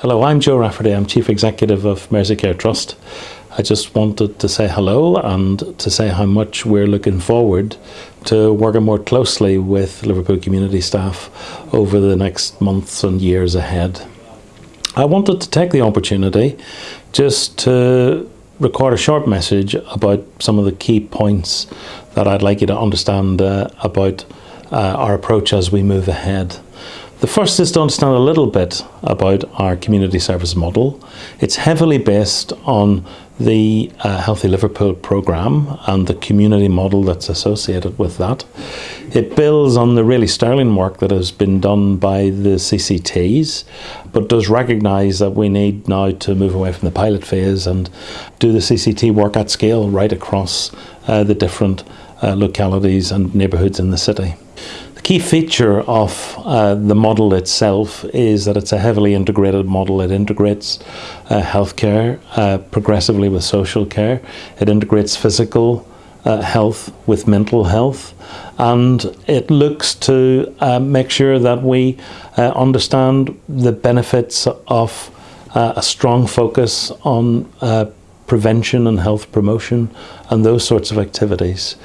Hello, I'm Joe Rafferty. I'm Chief Executive of Merseycare Trust. I just wanted to say hello and to say how much we're looking forward to working more closely with Liverpool community staff over the next months and years ahead. I wanted to take the opportunity just to record a short message about some of the key points that I'd like you to understand uh, about uh, our approach as we move ahead. The first is to understand a little bit about our community service model. It's heavily based on the uh, Healthy Liverpool programme and the community model that's associated with that. It builds on the really sterling work that has been done by the CCTs, but does recognise that we need now to move away from the pilot phase and do the CCT work at scale right across uh, the different uh, localities and neighbourhoods in the city. The key feature of uh, the model itself is that it's a heavily integrated model. It integrates uh, healthcare uh, progressively with social care. It integrates physical uh, health with mental health and it looks to uh, make sure that we uh, understand the benefits of a strong focus on prevention and health promotion and those sorts of activities.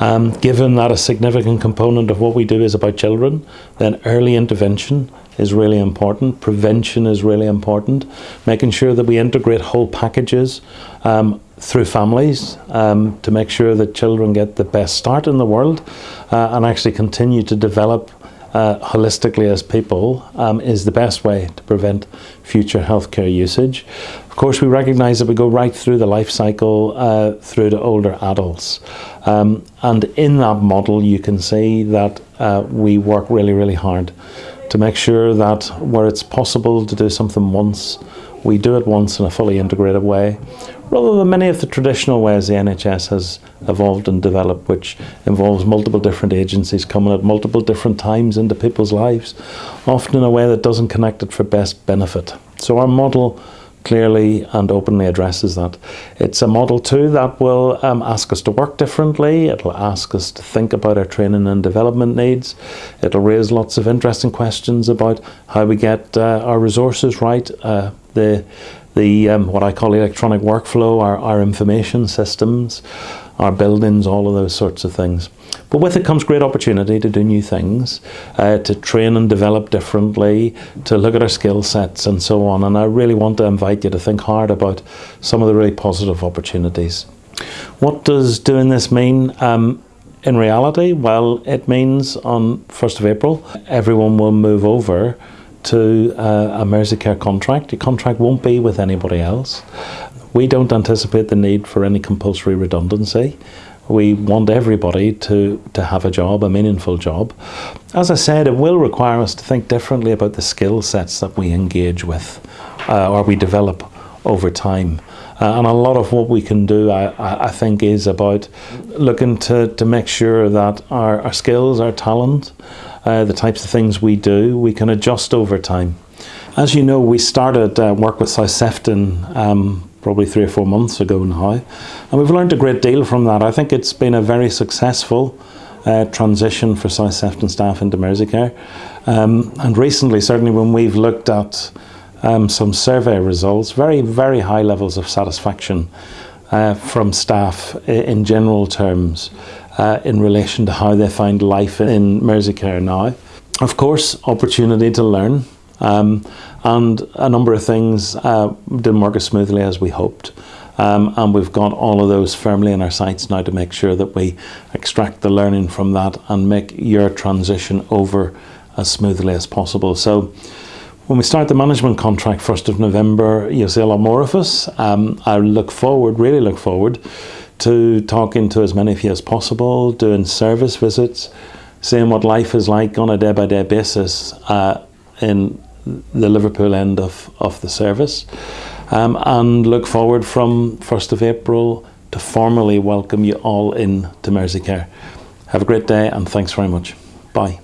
Um, given that a significant component of what we do is about children, then early intervention is really important, prevention is really important, making sure that we integrate whole packages um, through families um, to make sure that children get the best start in the world uh, and actually continue to develop uh, holistically as people um, is the best way to prevent future healthcare usage. Of course, we recognise that we go right through the life cycle uh, through to older adults. Um, and in that model, you can see that uh, we work really, really hard to make sure that where it's possible to do something once, we do it once in a fully integrated way, rather than many of the traditional ways the NHS has evolved and developed, which involves multiple different agencies coming at multiple different times into people's lives, often in a way that doesn't connect it for best benefit. So our model clearly and openly addresses that. It's a model too that will um, ask us to work differently, it'll ask us to think about our training and development needs, it'll raise lots of interesting questions about how we get uh, our resources right, uh, the the um, what I call electronic workflow, our, our information systems, our buildings, all of those sorts of things. But with it comes great opportunity to do new things, uh, to train and develop differently, to look at our skill sets and so on. And I really want to invite you to think hard about some of the really positive opportunities. What does doing this mean? Um, in reality, well, it means on 1st of April, everyone will move over to uh, a Merseycare contract. Your contract won't be with anybody else. We don't anticipate the need for any compulsory redundancy. We want everybody to, to have a job, a meaningful job. As I said, it will require us to think differently about the skill sets that we engage with uh, or we develop over time. Uh, and a lot of what we can do, I, I think, is about looking to, to make sure that our, our skills, our talent, uh, the types of things we do, we can adjust over time. As you know, we started uh, work with South Sefton um, probably three or four months ago now, and we've learned a great deal from that. I think it's been a very successful uh, transition for South Sefton staff into Merseycare. Um, and recently, certainly when we've looked at um, some survey results, very, very high levels of satisfaction uh, from staff in general terms uh, in relation to how they find life in Merseycare now. Of course, opportunity to learn um, and a number of things uh, didn't work as smoothly as we hoped. Um, and we've got all of those firmly in our sights now to make sure that we extract the learning from that and make your transition over as smoothly as possible. So when we start the management contract 1st of November, you'll see a lot more of us. Um, I look forward, really look forward to talking to as many of you as possible, doing service visits, seeing what life is like on a day-by-day basis uh, in the Liverpool end of, of the service. Um, and look forward from 1st of April to formally welcome you all in to Merseycare. Have a great day and thanks very much. Bye.